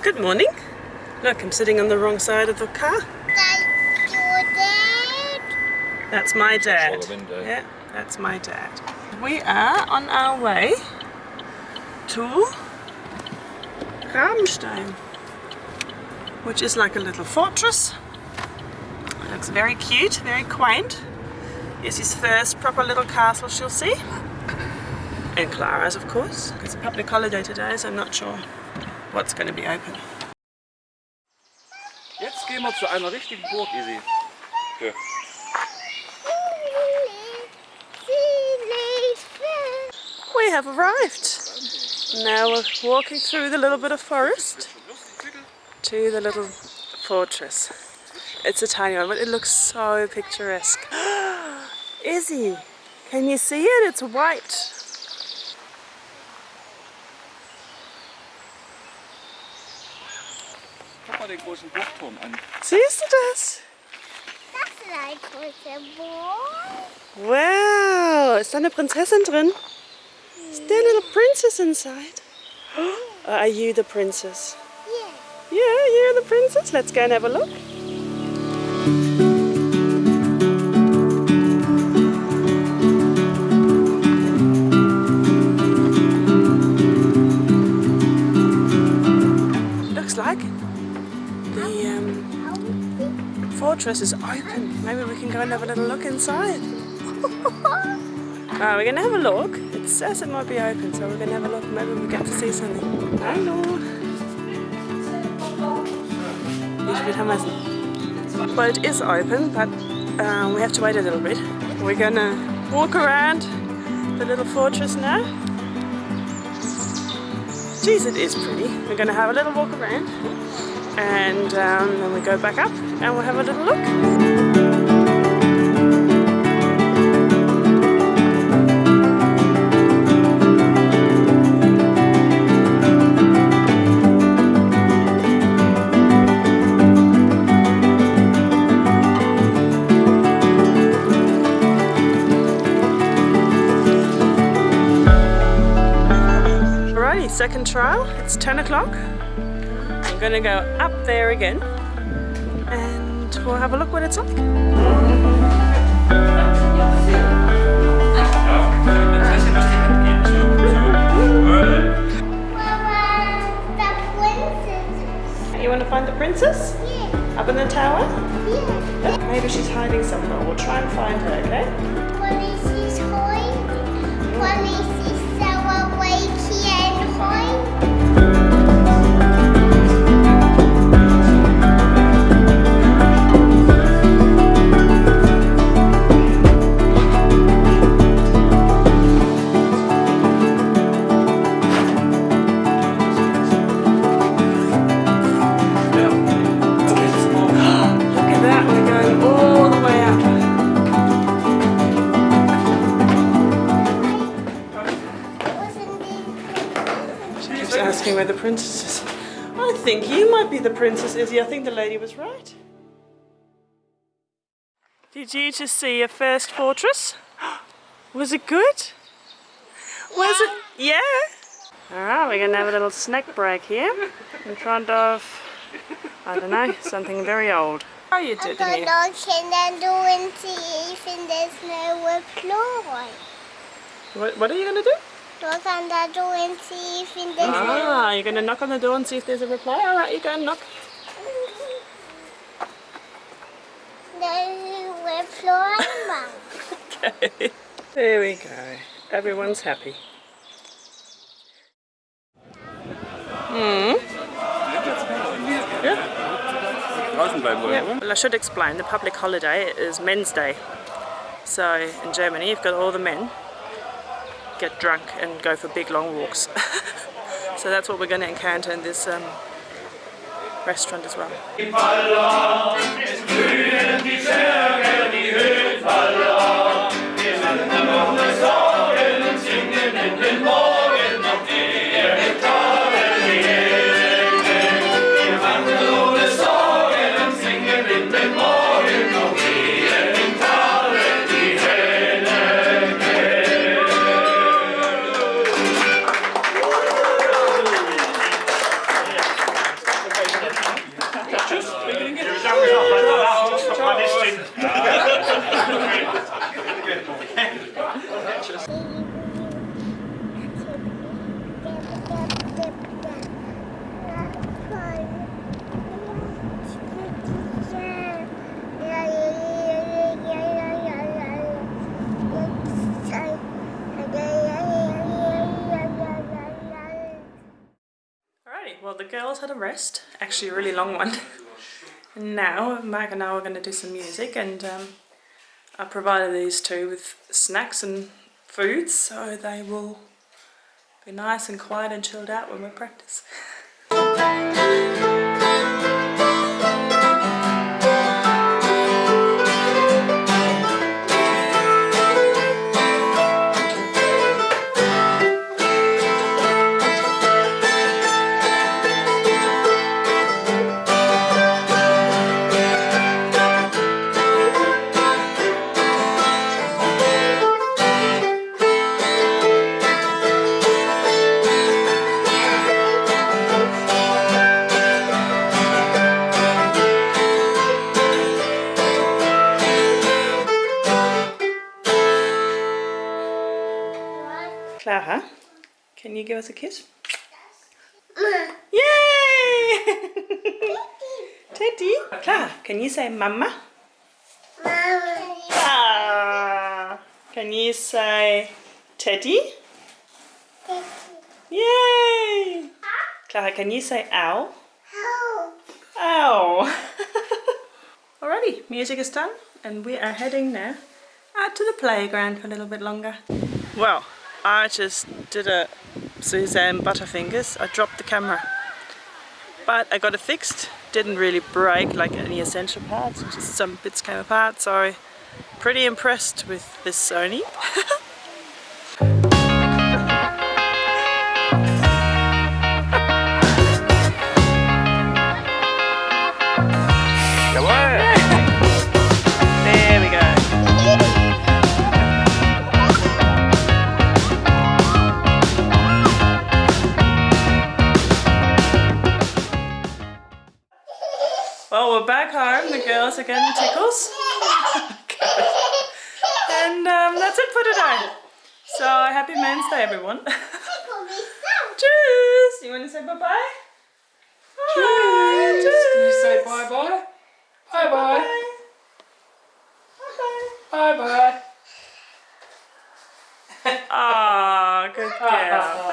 Good morning. Look, I'm sitting on the wrong side of the car. That's your dad. That's my dad. Yeah, that's my dad. We are on our way to Rabenstein, which is like a little fortress. It looks very cute, very quaint. It's his first proper little castle she'll see. And Clara's, of course. It's a public holiday today, so I'm not sure what's going to be open. Jetzt gehen wir zu einer richtigen Burg, Isi. Ja. We have arrived. Now we're walking through the little bit of forest to the little fortress. It's a tiny one, but it looks so picturesque. Izzy, can you see it? It's white. Guck mal den großen Burgturm an. Siehst du das? That's like a boy. Wow, ist da eine Prinzessin drin? Is there a little princess inside? Are you the princess? Yeah. Yeah, you're the princess. Let's go and have a look. The um, fortress is open. Maybe we can go and have a little look inside. Uh, we're gonna have a look. It says it might be open, so we're gonna have a look. Maybe we get to see something. Hello. Ich will Hammersen. Well, it is open, but uh, we have to wait a little bit. We're gonna walk around the little fortress now. Geez, it is pretty. We're gonna have a little walk around, and um, then we go back up, and we'll have a little look. Second trial. It's 10 o'clock. I'm gonna go up there again and we'll have a look what it's like. You wanna find the princess? Yeah. Up in the tower? Yeah. Maybe she's hiding somewhere. We'll try and find her, okay? Police is hiding. Police is asking where the princess is. I think you might be the princess, Izzy. I think the lady was right. Did you just see your first fortress? Was it good? Was it? Yeah. Alright, we're gonna have a little snack break here in front of, I don't know, something very old. How are you I'm gonna here? look the door and see if there's no reply. What, what are you gonna do? Look on the door and see if there's no Ah, you're gonna knock on the door and see if there's a reply? Alright, you go and knock. no reply. Mum. Okay. There we go. Everyone's happy. Hmm. Yeah. Draußen bleiben wollen, Yeah. oder? Well, I should explain. The public holiday is Men's Day. So in Germany, you've got all the men get drunk and go for big long walks. so that's what we're going to encounter in this um, restaurant as well. Girls had a rest, actually a really long one. And now Mark and I are going to do some music and um, I provided these two with snacks and foods so they will be nice and quiet and chilled out when we practice. Clara, can you give us a kiss? Yay! Teddy. Clara, can you say mama? Mama. Ah. Can you say Teddy? Teddy. Yay! Clara, can you say ow? How? Ow! Alrighty, music is done and we are heading now out to the playground for a little bit longer. Well, I just did a Suzanne Butterfingers. I dropped the camera. But I got it fixed. Didn't really break like any essential parts, just some bits came apart, so pretty impressed with this Sony. back home. The girls are getting tickles. and um, that's it for today. So, happy Men's Day, everyone. Cheers! You want to say bye-bye? Bye. Can you say bye bye? Bye bye. Bye-bye. Bye bye. Aw, good girl.